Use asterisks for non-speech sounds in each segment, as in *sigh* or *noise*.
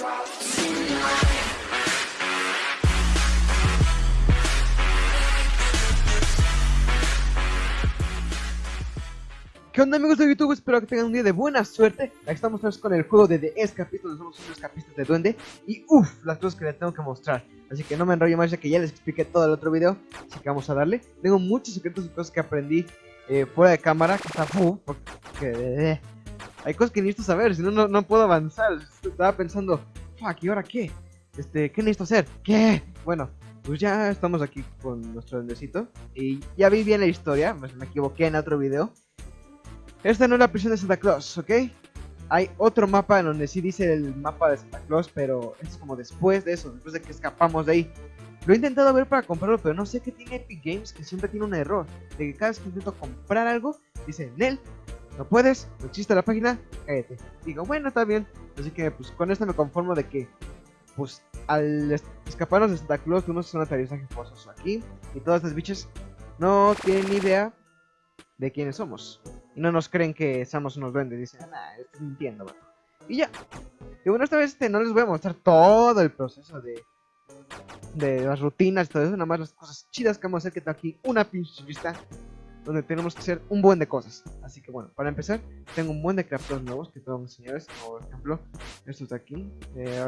¿Qué onda amigos de YouTube? Espero que tengan un día de buena suerte. Aquí estamos con el juego de The Escapist Donde somos unos escapistas de duende. Y uff, las cosas que les tengo que mostrar. Así que no me enrollo más ya que ya les expliqué todo el otro video. Así que vamos a darle. Tengo muchos secretos y cosas que aprendí eh, fuera de cámara Que está uff, porque eh, hay cosas que necesito saber Si no, no puedo avanzar Estaba pensando, fuck, ¿y ahora qué? Este, ¿qué necesito hacer? ¿Qué? Bueno, pues ya estamos aquí con nuestro duendecito Y ya vi bien la historia, me, me equivoqué en otro video esta no es la prisión de Santa Claus, ¿ok? Hay otro mapa en donde sí dice el mapa de Santa Claus, pero es como después de eso, después de que escapamos de ahí. Lo he intentado ver para comprarlo, pero no sé qué tiene Epic Games, que siempre tiene un error. De que cada vez que intento comprar algo, dice, Nel, no puedes, no existe la página, cállate. Digo, bueno, está bien. Así que pues con esto me conformo de que, pues al escaparnos de Santa Claus, tuvimos un aterrizaje aquí. Y todas estas bichas no tienen ni idea de quiénes somos. Y no nos creen que somos unos duendes. Dicen, nah, estás mintiendo, Y ya. Y bueno, esta vez este, no les voy a mostrar todo el proceso de, de las rutinas y todo eso. Nada más las cosas chidas que vamos a hacer. Que está aquí una pinche lista donde tenemos que hacer un buen de cosas. Así que bueno, para empezar, tengo un buen de craftos nuevos que que enseñarles. Por ejemplo, esto está aquí. Eh,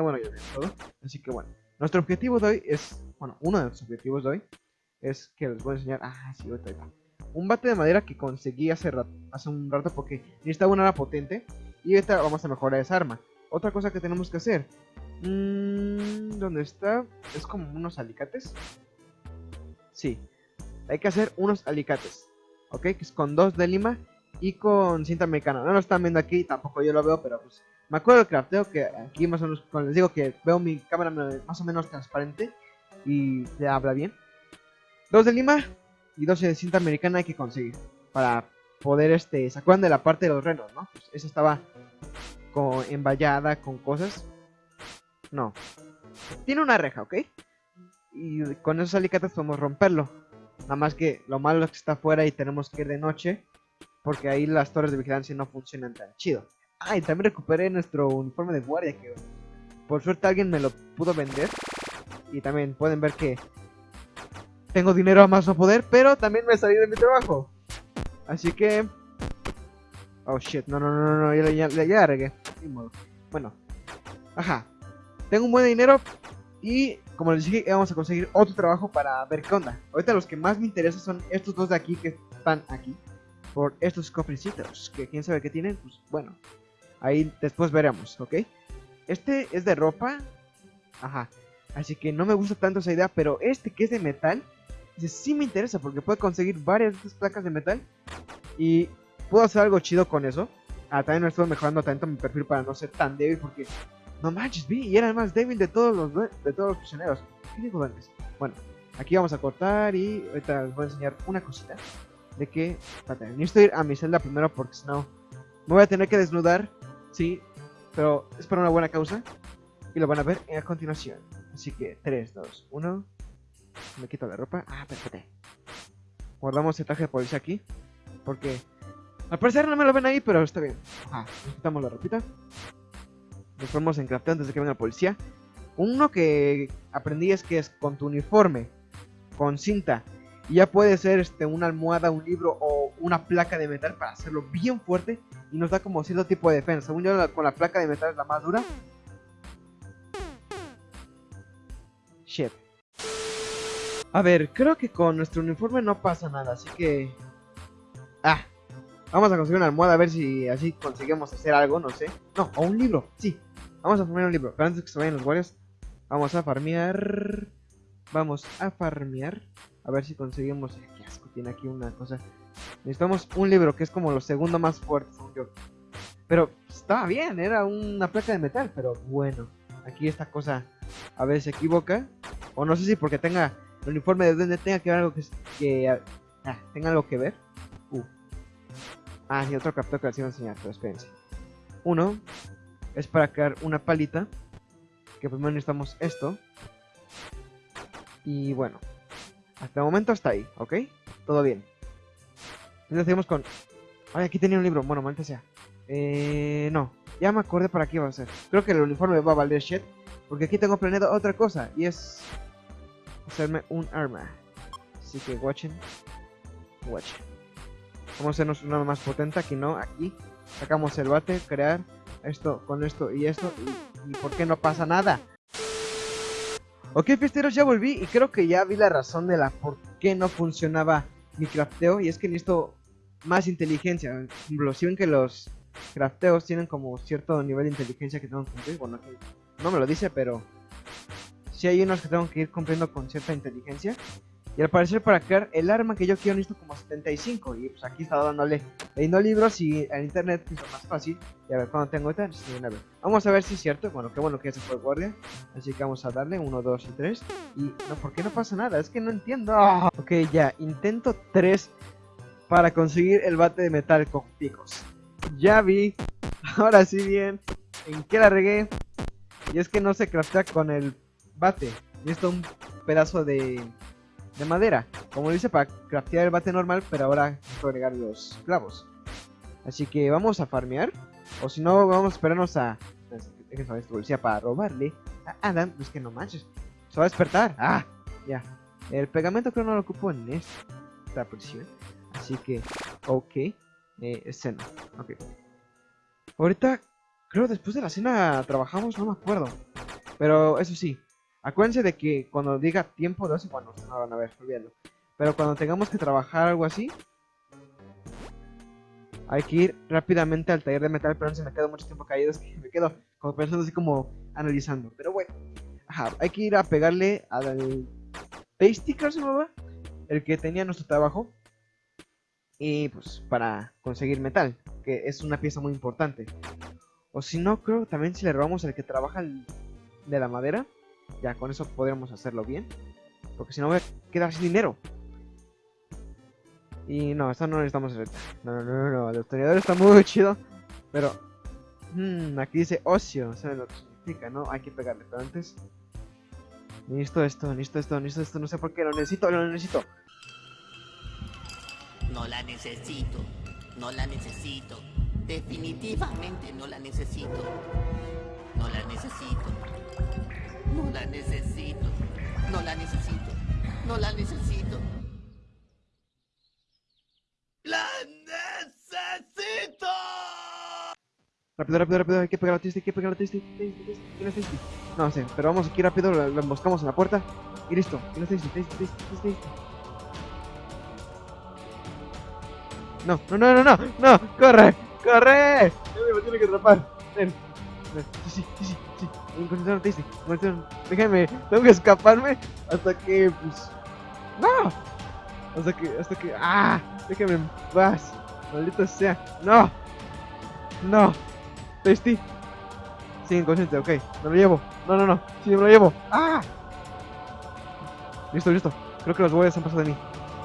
bueno, ya todo. Así que bueno, nuestro objetivo de hoy es, bueno, uno de los objetivos de hoy es que les voy a enseñar. Ah, sí, ahorita un bate de madera que conseguí hace, hace un rato porque necesitaba una arma potente. Y ahorita vamos a mejorar esa arma. Otra cosa que tenemos que hacer. Mmm, ¿Dónde está? Es como unos alicates. Sí. Hay que hacer unos alicates. ¿Ok? Que es con dos de lima y con cinta americana. No lo están viendo aquí, tampoco yo lo veo, pero pues... Me acuerdo del crafteo que aquí más o menos, cuando les digo que veo mi cámara más o menos transparente y se habla bien. Dos de lima, y 12 de cinta americana hay que conseguir para poder, este, ¿se acuerdan de la parte de los renos, no? Pues esa estaba con, envallada con cosas. No. Tiene una reja, ¿ok? Y con esos alicates podemos romperlo. Nada más que lo malo es que está afuera y tenemos que ir de noche. Porque ahí las torres de vigilancia no funcionan tan chido. Ah, y también recuperé nuestro uniforme de guardia que por suerte alguien me lo pudo vender. Y también pueden ver que tengo dinero a más no poder, pero también me salí de mi trabajo. Así que... Oh shit, no, no, no, no, ya, ya, ya regué. Bueno, ajá. Tengo un buen dinero y como les dije, vamos a conseguir otro trabajo para ver qué onda. Ahorita los que más me interesan son estos dos de aquí que están aquí. Por estos cofrecitos, que quién sabe qué tienen, pues bueno. Ahí después veremos, ¿ok? Este es de ropa. Ajá. Así que no me gusta tanto esa idea, pero este que es de metal sí me interesa porque puedo conseguir varias de estas placas de metal y puedo hacer algo chido con eso. Ah, también me estoy mejorando tanto mi perfil para no ser tan débil porque no manches, vi y era el más débil de todos los de todos los prisioneros. ¿Qué digo? Bueno, aquí vamos a cortar y ahorita les voy a enseñar una cosita de que espérate, necesito ir a mi celda primero porque si no me voy a tener que desnudar, sí, pero es para una buena causa y lo van a ver a continuación. Así que 3, 2, 1 me quito la ropa. Ah, espérate. Guardamos el traje de policía aquí. Porque al parecer no me lo ven ahí, pero está bien. Nos quitamos la ropita. Nos ponemos en crafteo antes de que venga la policía. Uno que aprendí es que es con tu uniforme, con cinta. Y ya puede ser este, una almohada, un libro o una placa de metal para hacerlo bien fuerte. Y nos da como cierto tipo de defensa. Según yo, con la placa de metal es la más dura. Shit. A ver, creo que con nuestro uniforme no pasa nada, así que... Ah, vamos a conseguir una almohada a ver si así conseguimos hacer algo, no sé. No, o un libro, sí. Vamos a farmear un libro, pero antes que se vayan los guardias, vamos a farmear... Vamos a farmear. A ver si conseguimos... Qué asco, tiene aquí una cosa. Necesitamos un libro que es como lo segundo más fuerte, según yo. Pero estaba bien, era una placa de metal, pero bueno. Aquí esta cosa a ver se equivoca. O no sé si porque tenga el uniforme de duende tenga que ver algo que, que ah, tenga algo que ver. Uh. Ah, y otro captor que les iba a enseñar, pero espérense. Uno es para crear una palita. Que primero necesitamos esto. Y bueno, hasta el momento está ahí, ¿ok? Todo bien. Entonces seguimos con... Ay, aquí tenía un libro. Bueno, maldita sea. Eh, no, ya me acordé para qué va a ser. Creo que el uniforme va a valer shit. Porque aquí tengo planeado otra cosa. Y es hacerme un arma. Así que watchen. Watchen. Vamos a hacernos una más potente. Aquí no, aquí. Sacamos el bate, crear esto con esto y esto. Y, ¿por qué no pasa nada? Ok, fiesteros, ya volví y creo que ya vi la razón de la por qué no funcionaba mi crafteo. Y es que necesito más inteligencia. Ejemplo, si ven que los crafteos tienen como cierto nivel de inteligencia que tengo que cumplir. Bueno, no me lo dice, pero si hay unos que tengo que ir cumpliendo con cierta inteligencia. Y al parecer para crear el arma que yo quiero necesito como 75. Y pues aquí estaba dándole, leyendo libros y en internet es más fácil. Y a ver, cuando tengo esta, Vamos a ver si es cierto. Bueno, qué bueno que ya se fue el guardia. Así que vamos a darle 1, 2 y 3. Y no, ¿por qué no pasa nada? Es que no entiendo. Ok, ya, intento 3 para conseguir el bate de metal con picos. Ya vi, *laughs* ahora sí bien, en qué la regué. Y es que no se craftea con el bate. Necesito un pedazo de de madera, como dice para craftear el bate normal, pero ahora necesito agregar los clavos. Así que vamos a farmear, o si no, vamos a esperarnos a... Déjenme policía para robarle a Adam, es que no manches, se va a despertar, ah, ya. El pegamento creo no lo ocupo en esta prisión, así que, ok, eh, cena, ok. Ahorita, creo después de la cena trabajamos, no me acuerdo, pero eso sí, Acuérdense de que cuando diga tiempo de ocio, bueno, no van a ver, olvídalo. Pero cuando tengamos que trabajar algo así, hay que ir rápidamente al taller de metal, pero no se me quedo mucho tiempo caído, *laughs* es que me quedo como pensando así como analizando. Pero bueno, ajá, hay que ir a pegarle al creo se llamaba, el que tenía nuestro trabajo. Y pues para conseguir metal, que es una pieza muy importante. O si no, creo también si le robamos al que trabaja de la madera ya, con eso podríamos hacerlo bien. Porque si no voy a quedar sin dinero. Y no, esto no necesitamos. No, no, no, no, el obtenedor está muy chido. Pero... Mmm, aquí dice ocio, ¿saben lo que significa, no? Hay que pegarle, pero antes... Necesito esto, necesito esto, necesito esto, no sé por qué, lo necesito, lo necesito. No la necesito, no la necesito. Definitivamente no la necesito. No la necesito. No la necesito. No la necesito. No la necesito. ¡La necesito! Rápido, rápido, rápido, hay que pegar a Tasty, hay que pegar a Tasty, ¿Quién es Tasty? No sé, pero vamos aquí rápido, lo, lo emboscamos en la puerta y listo. ¿Quién es Tasty? Tasty, Tasty, Tasty, No, no, no, no, no, no, corre, corre. me tiene que atrapar. Ven, ven, sí, sí, sí. Encontraron Tasty, encontraron. Déjame, tengo que escaparme hasta que, pues, no. Hasta que, hasta que, ah, déjame en paz. Maldito sea, no, no. Tasty. Sí, inconsciente, ok. Me lo llevo. No, no, no. Sí, me lo llevo. ¡Ah! Listo, listo. Creo que los boyas han pasado de mí.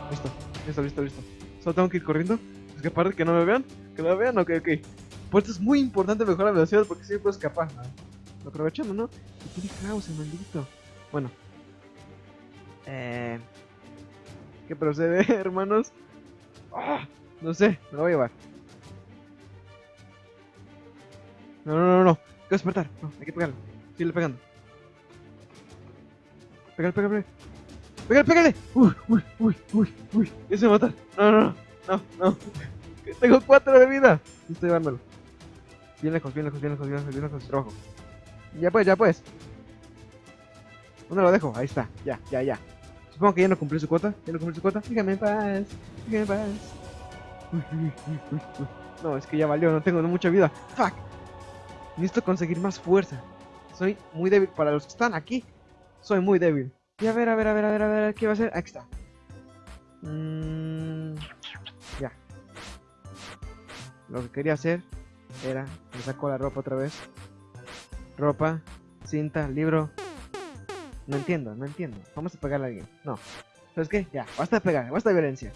Listo, listo, listo, listo. Solo tengo que ir corriendo. Es que aparte que no me vean. Que no me vean, ok, ok. Pues esto es muy importante mejorar la velocidad porque si puedo escapar. Lo aprovechando, ¿no? Y tiene caos el maldito. Bueno. Eh... ¿Qué procede, *laughs* hermanos? ¡Ah! No sé, me lo voy a llevar. No, no, no, no. Hay que despertar. No, hay que pegarle. Sigue pegando. Pégale, pégale, pégale. Pégale, pégale. Uy, uy, uy, uy, uy. Ya se va a matar. No, no, no. No, no. *laughs* Tengo cuatro de vida. Estoy llevándolo. Bien lejos, bien lejos, bien lejos, bien lejos, bien lejos. Trabajo. Ya pues, ya pues. ¿Dónde lo dejo? Ahí está. Ya, ya, ya. Supongo que ya no cumplió su cuota. Ya no cumplió su cuota. Dígame en paz. Dígame en paz. *laughs* No, es que ya valió. No tengo mucha vida. Fuck. Necesito conseguir más fuerza. Soy muy débil. Para los que están aquí, soy muy débil. Y a ver, a ver, a ver, a ver, a ver, ¿qué va a hacer? Aquí está. Mm, ya. Lo que quería hacer era... Me saco la ropa otra vez. Ropa, cinta, libro. No entiendo, no entiendo. Vamos a pegarle a alguien. No. ¿Sabes qué? Ya, basta de pegar, basta de violencia.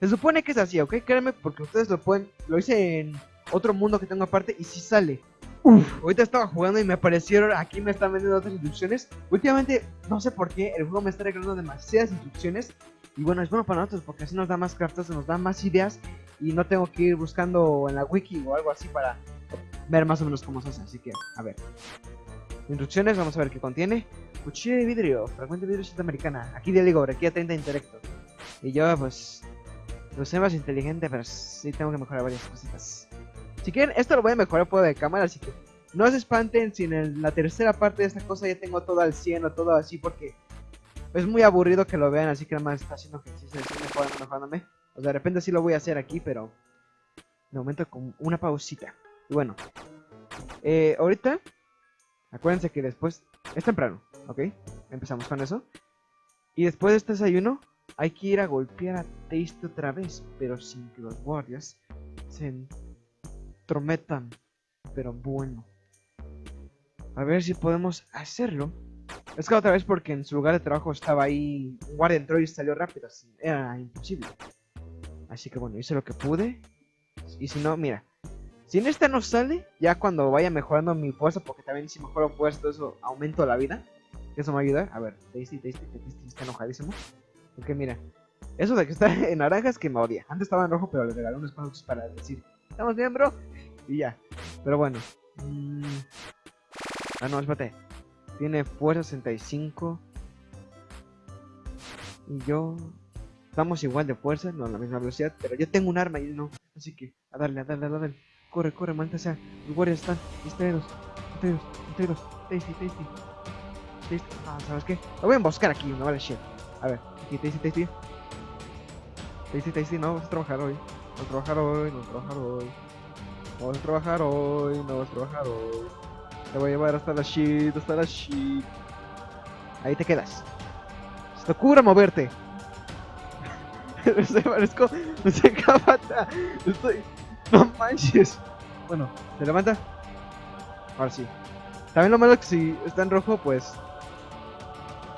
Se supone que es así, ¿ok? Créanme, porque ustedes lo pueden... Lo hice en otro mundo que tengo aparte y si sale. Uf, ahorita estaba jugando y me aparecieron, aquí me están vendiendo otras instrucciones. Últimamente, no sé por qué, el juego me está regalando demasiadas instrucciones. Y bueno, es bueno para nosotros porque así nos da más craftos, nos da más ideas y no tengo que ir buscando en la wiki o algo así para ver más o menos cómo se hace. Así que, a ver. Instrucciones, vamos a ver qué contiene. Cuchillo de vidrio, fragmento de vidrio sudamericana. Aquí de Ligor, aquí a 30 intelecto. Y yo, pues, no sé más inteligente, pero sí tengo que mejorar varias cositas. Si quieren, esto lo voy a mejorar por de cámara, así que no se espanten si en la tercera parte de esta cosa ya tengo todo al 100 o todo así, porque es muy aburrido que lo vean, así que nada más está haciendo ejercicio, estoy mejorando, mejorándome. O sea, de repente sí lo voy a hacer aquí, pero de momento con una pausita. Y bueno, eh, ahorita, acuérdense que después, es temprano, ¿ok? Empezamos con eso. Y después de este desayuno, hay que ir a golpear a Taste otra vez, pero sin que los guardias se entrometan. Pero bueno. A ver si podemos hacerlo. Es que otra vez porque en su lugar de trabajo estaba ahí. Un guardia entró y salió rápido. Era imposible. Así que bueno, hice lo que pude. Y si no, mira. Si en esta no sale, ya cuando vaya mejorando mi fuerza, porque también si mejoro fuerza, todo eso aumento la vida. Eso me va a ayudar. A ver, Tasty, Tasty, Tasty está enojadísimo. Porque mira, eso de que está *laughs* en naranja es que me odia. Antes estaba en rojo, pero le regalé unos pasos para decir, ¿estamos bien, bro? Y ya. Pero bueno. Mm. Ah, no, espérate. Tiene fuerza 65. Y yo... Estamos igual de fuerza, no a la misma velocidad, pero yo tengo un arma y no. Así que, a darle, a darle, a darle. Corre, corre, maldita sea. Los guardias están distraídos. Distraídos, distraídos. Tasty, tasty. Tasty. Ah, ¿sabes qué? Lo voy a emboscar aquí, no vale shit. A ver, aquí, tasty, tasty. Tasty, tasty, no, vamos a trabajar hoy. Vamos a trabajar hoy, vamos a trabajar hoy. Vamos a trabajar hoy, no vamos a trabajar hoy. Te voy a llevar hasta la shit, hasta la shit. Ahí te quedas. Se te ocurre moverte. *laughs* Se parezco. No sé *laughs* capata. Estoy. *laughs* No manches. Bueno, ¿se levanta? Ahora sí. También lo malo es que si está en rojo, pues.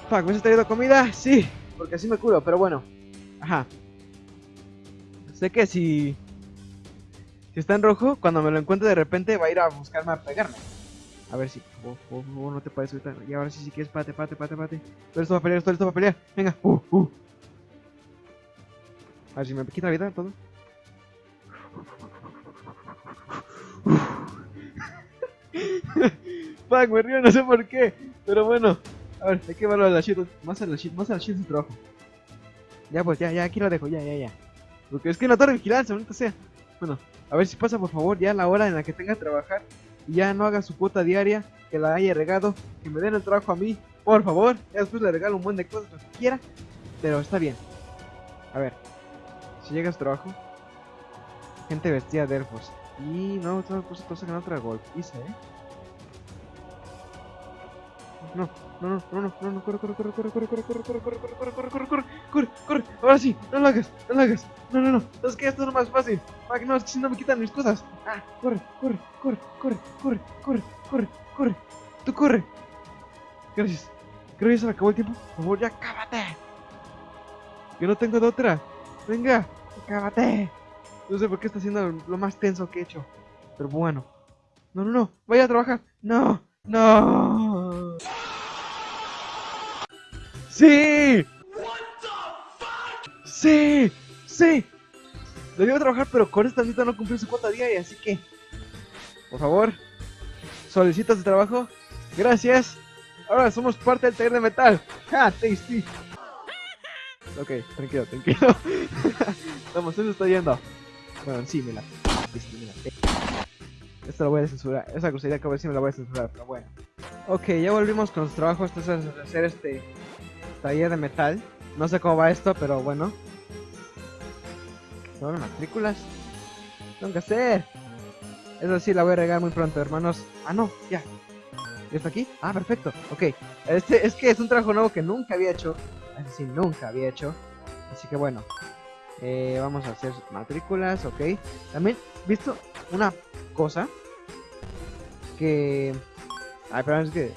Fuck, ¿me has traído comida? Sí, porque así me curo, pero bueno. Ajá. Sé que si. Si está en rojo, cuando me lo encuentre de repente va a ir a buscarme a pegarme. A ver si. Oh, oh, oh, no te puedes ahorita. Y ahora sí, si quieres, pate, pate, pate, pate. Estoy listo para pelear, estoy listo para pelear. Venga, uh, uh. A ver si me quita la vida todo. *laughs* Fuck, me río, no sé por qué. Pero bueno. A ver, hay que verlo a la shit. Más a la shit, más a la shit su trabajo. Ya pues, ya, ya, aquí lo dejo, ya, ya, ya. Porque es que no torre de vigilancia, ahorita sea. Bueno, a ver si pasa por favor ya la hora en la que tenga que trabajar y ya no haga su cuota diaria, que la haya regado, que me den el trabajo a mí, por favor. Ya después le regalo un buen de cosas, lo que quiera. Pero está bien. A ver, si llega a su trabajo, gente vestida de elfos. Y no, otra cosa, cosa que no otra golpiza, eh. No, no, no, no, no, no, no, corre, corre, corre, corre, corre, corre, corre, corre, corre, corre, corre, corre, corre, corre, corre, corre, ahora sí, no lo hagas, no lo hagas, no, no, no, es que esto es más fácil, que no, es que si no me quitan mis cosas, ah, corre, corre, corre, corre, corre, corre, corre, corre, tú corre, gracias, creo que ya se me acabó el tiempo, por favor, ya cábate, que no tengo de otra, venga, cábate, no sé por qué está haciendo lo más tenso que he hecho, pero bueno, no, no, no, vaya a trabajar, no, no. ¡Sí! ¡Sí! ¡Sí! Debió trabajar, pero con esta cita no cumplió su cuota diaria, así que... Por favor, solicitas de trabajo. Gracias. Ahora somos parte del taller de metal. ¡Ja! Tasty. Ok, tranquilo, tranquilo. *laughs* Vamos, eso está yendo. Bueno, sí, me la... Tasty, me voy a censurar. Esa grosería que voy a decir me la voy a censurar, pero bueno. Ok, ya volvimos con los trabajos. Esto es hacer este taller de metal. No sé cómo va esto, pero bueno. Son matrículas. Tengo que hacer. Eso sí, la voy a regar muy pronto, hermanos. Ah, no, ya. ¿Ya está aquí? Ah, perfecto. Ok. Este es que es un trabajo nuevo que nunca había hecho. Decir, nunca había hecho. Así que bueno. Eh, vamos a hacer matrículas, ok. También, ¿visto? Una cosa. Que... Ay, pero es que...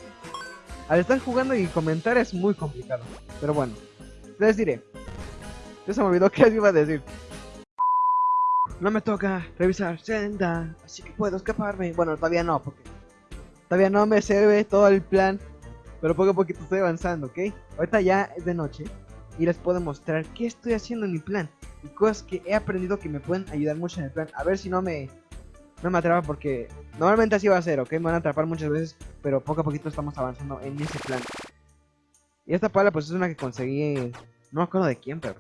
Al estar jugando y comentar es muy complicado. Pero bueno. Les diré. Ya se me olvidó *laughs* qué iba a decir. No me toca revisar senda, así que puedo escaparme. Bueno, todavía no, porque todavía no me sirve todo el plan. Pero poco a poquito estoy avanzando, ¿ok? Ahorita ya es de noche. y les puedo mostrar qué estoy haciendo en mi plan y cosas que he aprendido que me pueden ayudar mucho en el plan. A ver si no me no me atrapa porque normalmente así va a ser, ¿ok? Me van a atrapar muchas veces, pero poco a poquito estamos avanzando en ese plan. Y esta pala pues es una que conseguí, no me acuerdo de quién, pero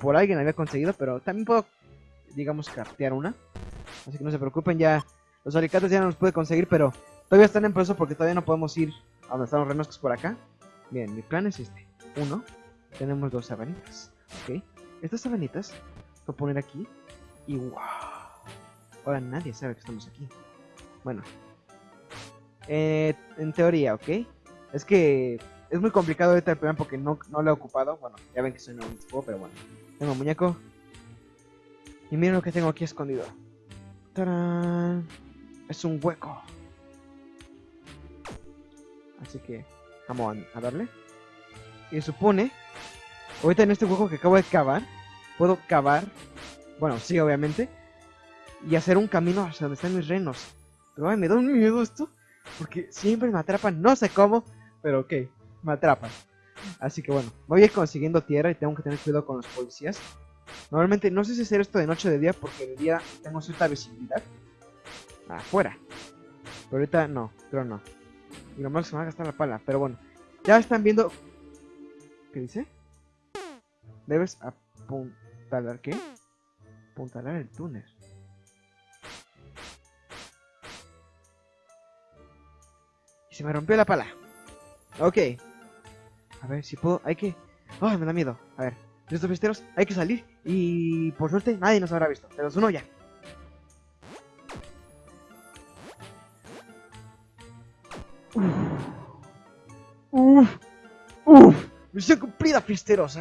por alguien había conseguido, pero también puedo, digamos, cartear una. Así que no se preocupen, ya los alicates ya no los puede conseguir, pero todavía están en proceso porque todavía no podemos ir a donde están los renos por acá. Bien, mi plan es este. Uno, tenemos dos sabanitas, ¿ok? Estas sabanitas voy a poner aquí y wow. Ahora nadie sabe que estamos aquí. Bueno. Eh, en teoría, ¿ok? Es que es muy complicado ahorita el plan porque no, no lo he ocupado. Bueno, ya ven que soy este juego, pero bueno. Tengo muñeco. Y miren lo que tengo aquí escondido. ¡Tarán! Es un hueco. Así que vamos a darle. Y supone, ahorita en este hueco que acabo de cavar, puedo cavar, bueno, sí, obviamente, y hacer un camino hacia donde están mis renos. Pero ay, me da un miedo esto, porque siempre me atrapan, no sé cómo, pero ok, me atrapan. Así que bueno, voy a ir consiguiendo tierra y tengo que tener cuidado con los policías. Normalmente no sé si hacer esto de noche o de día, porque de día tengo cierta visibilidad. Afuera. Pero ahorita no, pero no. Y lo malo es que me va a gastar la pala, pero bueno. Ya están viendo... ¿Qué dice? Debes apuntalar, ¿qué? Apuntalar el túnel. Y se me rompió la pala. Ok. A ver si puedo... Hay que... ¡Ay, me da miedo! A ver. Estos fiesteros, hay que salir. Y por suerte nadie nos habrá visto. Pero uno ya. Uf. Uf. Misión cumplida, fiesteros.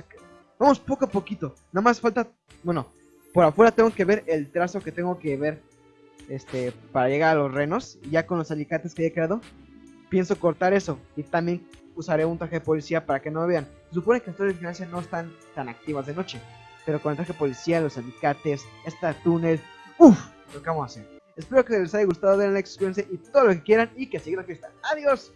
Vamos poco a poquito. Nada más falta... Bueno, por afuera tengo que ver el trazo que tengo que ver este para llegar a los renos. Y ya con los alicates que he creado, pienso cortar eso. Y también usaré un traje de policía para que no me vean. Se supone que las torres de vigilancia no están tan activas de noche. Pero con el traje de policía, los alicates, esta túnel... ¡Uf! Lo que vamos a hacer. Espero que les haya gustado, denle like, suscríbanse y todo lo que quieran. Y que sigan la fiesta. ¡Adiós!